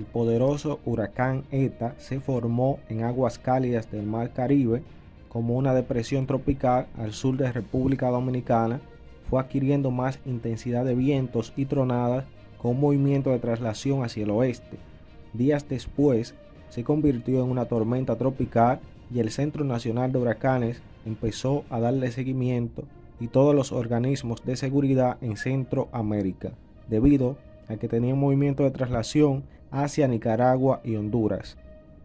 poderoso huracán ETA se formó en aguas cálidas del Mar Caribe como una depresión tropical al sur de República Dominicana, fue adquiriendo más intensidad de vientos y tronadas con movimiento de traslación hacia el oeste. Días después, se convirtió en una tormenta tropical y el Centro Nacional de Huracanes empezó a darle seguimiento y todos los organismos de seguridad en Centroamérica, debido que tenía un movimiento de traslación hacia Nicaragua y Honduras.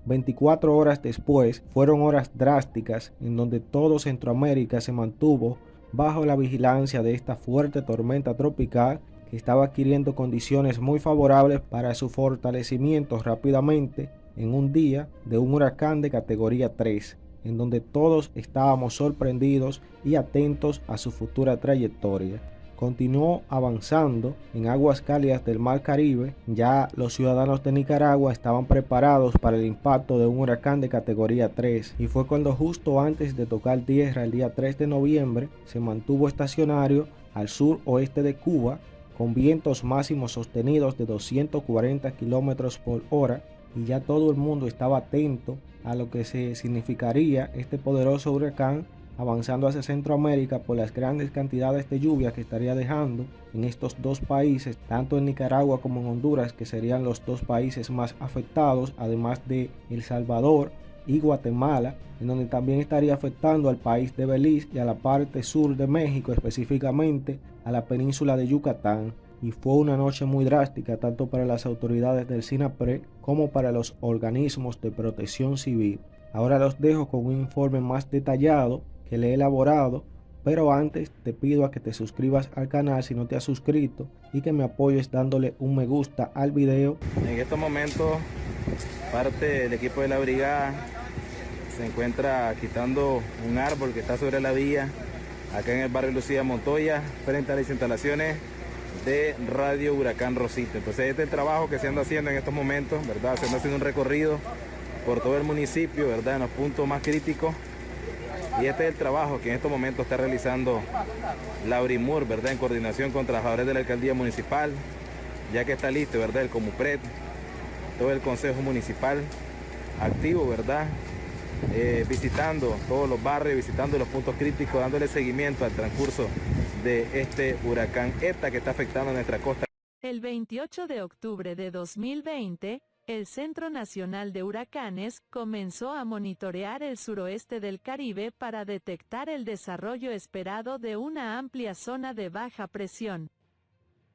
24 horas después fueron horas drásticas en donde todo Centroamérica se mantuvo bajo la vigilancia de esta fuerte tormenta tropical que estaba adquiriendo condiciones muy favorables para su fortalecimiento rápidamente en un día de un huracán de categoría 3, en donde todos estábamos sorprendidos y atentos a su futura trayectoria continuó avanzando en aguas cálidas del Mar Caribe. Ya los ciudadanos de Nicaragua estaban preparados para el impacto de un huracán de categoría 3 y fue cuando justo antes de tocar tierra el día 3 de noviembre se mantuvo estacionario al sur oeste de Cuba con vientos máximos sostenidos de 240 kilómetros por hora y ya todo el mundo estaba atento a lo que se significaría este poderoso huracán avanzando hacia Centroamérica por las grandes cantidades de lluvia que estaría dejando en estos dos países, tanto en Nicaragua como en Honduras, que serían los dos países más afectados, además de El Salvador y Guatemala, en donde también estaría afectando al país de Belice y a la parte sur de México, específicamente a la península de Yucatán. Y fue una noche muy drástica tanto para las autoridades del SINAPRE como para los organismos de protección civil. Ahora los dejo con un informe más detallado que le he elaborado, pero antes te pido a que te suscribas al canal si no te has suscrito y que me apoyes dándole un me gusta al video. En estos momentos parte del equipo de la brigada se encuentra quitando un árbol que está sobre la vía acá en el barrio Lucía Montoya frente a las instalaciones de Radio Huracán Rosita. Entonces este trabajo que se anda haciendo en estos momentos, ¿verdad? Se anda haciendo un recorrido por todo el municipio, ¿verdad? En los puntos más críticos y este es el trabajo que en estos momentos está realizando Laurimur, ¿verdad? En coordinación con trabajadores de la alcaldía municipal, ya que está listo, ¿verdad? El Comupred, todo el consejo municipal activo, ¿verdad? Eh, visitando todos los barrios, visitando los puntos críticos, dándole seguimiento al transcurso de este huracán ETA que está afectando nuestra costa. El 28 de octubre de 2020, el Centro Nacional de Huracanes comenzó a monitorear el suroeste del Caribe para detectar el desarrollo esperado de una amplia zona de baja presión.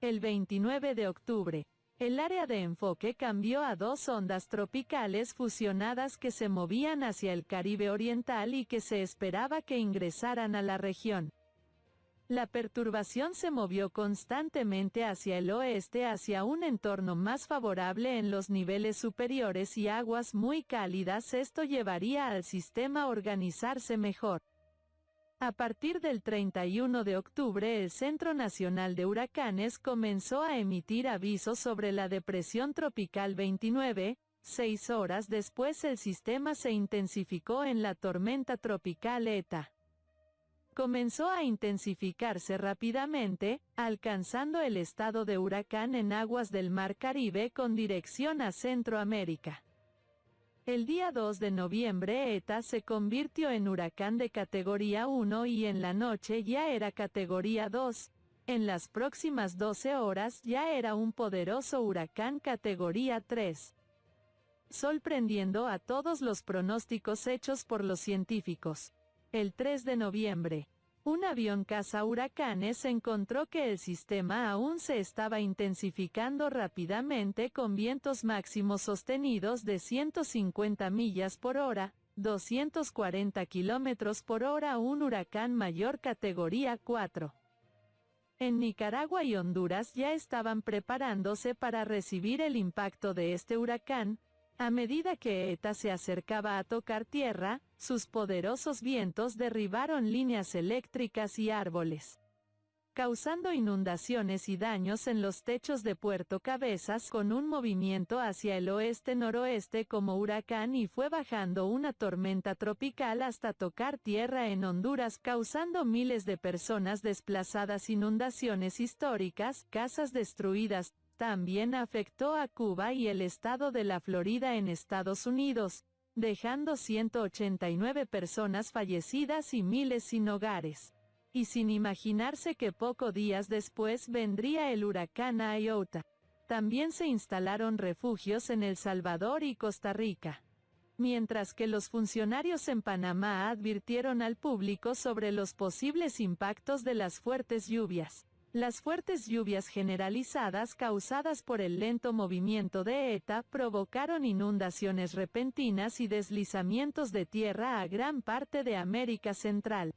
El 29 de octubre, el área de enfoque cambió a dos ondas tropicales fusionadas que se movían hacia el Caribe Oriental y que se esperaba que ingresaran a la región. La perturbación se movió constantemente hacia el oeste hacia un entorno más favorable en los niveles superiores y aguas muy cálidas esto llevaría al sistema a organizarse mejor. A partir del 31 de octubre el Centro Nacional de Huracanes comenzó a emitir avisos sobre la depresión tropical 29, seis horas después el sistema se intensificó en la tormenta tropical ETA comenzó a intensificarse rápidamente, alcanzando el estado de huracán en aguas del Mar Caribe con dirección a Centroamérica. El día 2 de noviembre ETA se convirtió en huracán de categoría 1 y en la noche ya era categoría 2. En las próximas 12 horas ya era un poderoso huracán categoría 3. Sorprendiendo a todos los pronósticos hechos por los científicos. El 3 de noviembre, un avión caza huracanes encontró que el sistema aún se estaba intensificando rápidamente con vientos máximos sostenidos de 150 millas por hora, 240 kilómetros por hora un huracán mayor categoría 4. En Nicaragua y Honduras ya estaban preparándose para recibir el impacto de este huracán, a medida que ETA se acercaba a tocar tierra, sus poderosos vientos derribaron líneas eléctricas y árboles causando inundaciones y daños en los techos de Puerto Cabezas con un movimiento hacia el oeste-noroeste como huracán y fue bajando una tormenta tropical hasta tocar tierra en Honduras causando miles de personas desplazadas inundaciones históricas, casas destruidas, también afectó a Cuba y el estado de la Florida en Estados Unidos, dejando 189 personas fallecidas y miles sin hogares. Y sin imaginarse que pocos días después vendría el huracán Iota. También se instalaron refugios en El Salvador y Costa Rica. Mientras que los funcionarios en Panamá advirtieron al público sobre los posibles impactos de las fuertes lluvias. Las fuertes lluvias generalizadas causadas por el lento movimiento de ETA provocaron inundaciones repentinas y deslizamientos de tierra a gran parte de América Central.